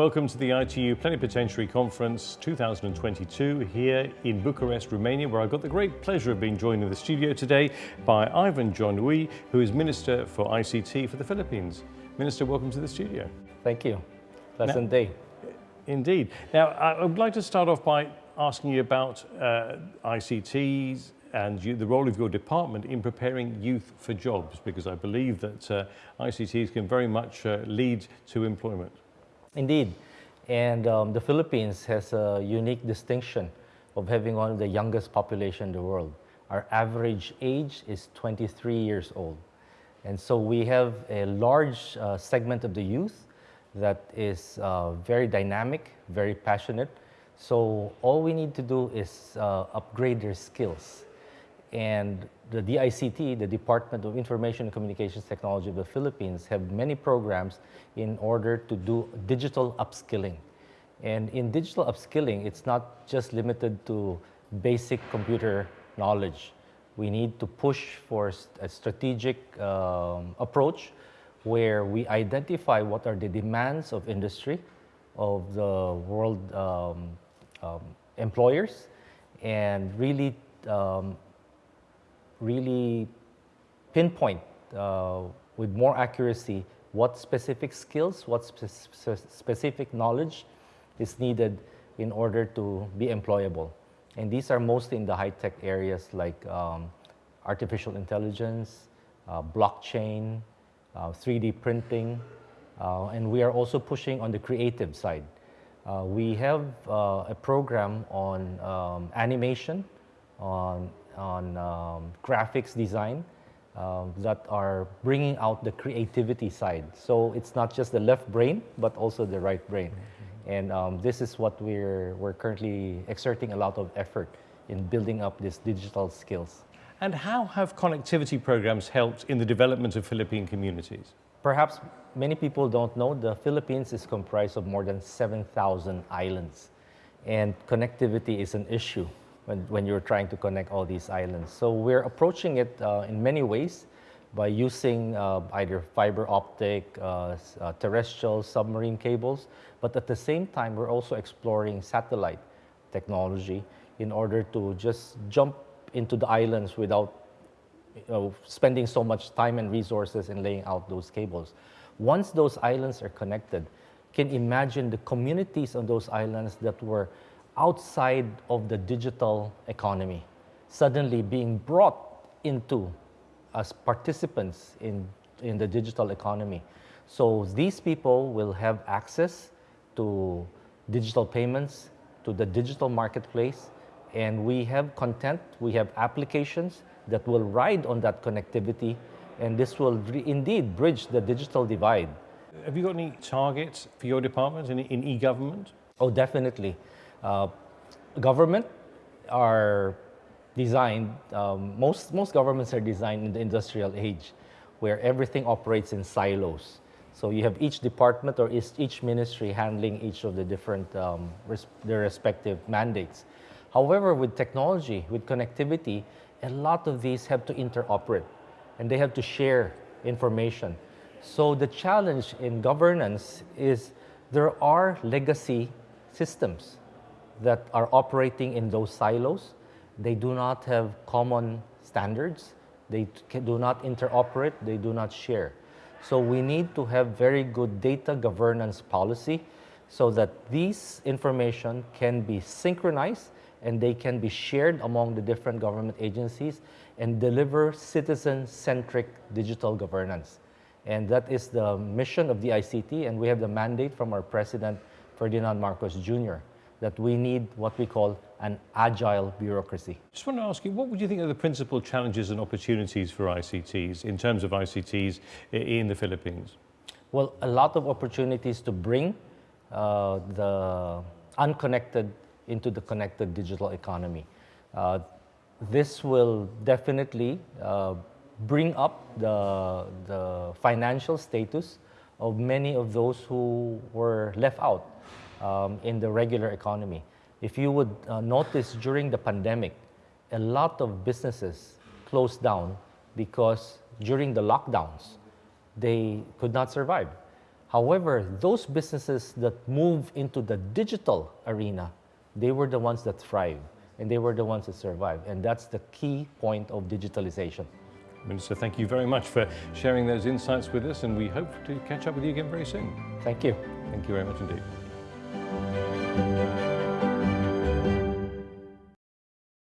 Welcome to the ITU Plenipotentiary Conference 2022 here in Bucharest, Romania, where I've got the great pleasure of being joined in the studio today by Ivan John Uy, who is Minister for ICT for the Philippines. Minister, welcome to the studio. Thank you. Pleasant now, day. Indeed. Now, I would like to start off by asking you about uh, ICTs and you, the role of your department in preparing youth for jobs, because I believe that uh, ICTs can very much uh, lead to employment. Indeed. And um, the Philippines has a unique distinction of having one of the youngest population in the world. Our average age is 23 years old. And so we have a large uh, segment of the youth that is uh, very dynamic, very passionate. So all we need to do is uh, upgrade their skills. And the DICT, the Department of Information and Communications Technology of the Philippines, have many programs in order to do digital upskilling. And in digital upskilling, it's not just limited to basic computer knowledge. We need to push for a strategic um, approach where we identify what are the demands of industry, of the world um, um, employers, and really um, really pinpoint uh, with more accuracy what specific skills, what spe specific knowledge is needed in order to be employable. And these are mostly in the high-tech areas like um, artificial intelligence, uh, blockchain, uh, 3D printing, uh, and we are also pushing on the creative side. Uh, we have uh, a program on um, animation, on on um, graphics design um, that are bringing out the creativity side. So it's not just the left brain, but also the right brain. Mm -hmm. And um, this is what we're, we're currently exerting a lot of effort in building up these digital skills. And how have connectivity programs helped in the development of Philippine communities? Perhaps many people don't know the Philippines is comprised of more than 7,000 islands and connectivity is an issue when, when you're trying to connect all these islands. So we're approaching it uh, in many ways by using uh, either fiber optic, uh, uh, terrestrial, submarine cables, but at the same time, we're also exploring satellite technology in order to just jump into the islands without you know, spending so much time and resources in laying out those cables. Once those islands are connected, can imagine the communities on those islands that were outside of the digital economy, suddenly being brought into as participants in, in the digital economy. So these people will have access to digital payments, to the digital marketplace, and we have content, we have applications that will ride on that connectivity, and this will indeed bridge the digital divide. Have you got any targets for your department in, in e-government? Oh, definitely. Uh, government are designed, um, most, most governments are designed in the industrial age where everything operates in silos. So you have each department or each ministry handling each of the different, um, res their respective mandates. However, with technology, with connectivity, a lot of these have to interoperate and they have to share information. So the challenge in governance is there are legacy systems that are operating in those silos. They do not have common standards. They do not interoperate. They do not share. So we need to have very good data governance policy so that these information can be synchronized and they can be shared among the different government agencies and deliver citizen-centric digital governance. And that is the mission of the ICT, and we have the mandate from our president, Ferdinand Marcos Jr that we need what we call an agile bureaucracy. Just want to ask you, what would you think are the principal challenges and opportunities for ICTs in terms of ICTs in the Philippines? Well, a lot of opportunities to bring uh, the unconnected into the connected digital economy. Uh, this will definitely uh, bring up the, the financial status of many of those who were left out um, in the regular economy. If you would uh, notice during the pandemic, a lot of businesses closed down because during the lockdowns, they could not survive. However, those businesses that move into the digital arena, they were the ones that thrive and they were the ones that survive. And that's the key point of digitalization. Minister, thank you very much for sharing those insights with us, and we hope to catch up with you again very soon. Thank you. Thank you very much indeed. Thank you.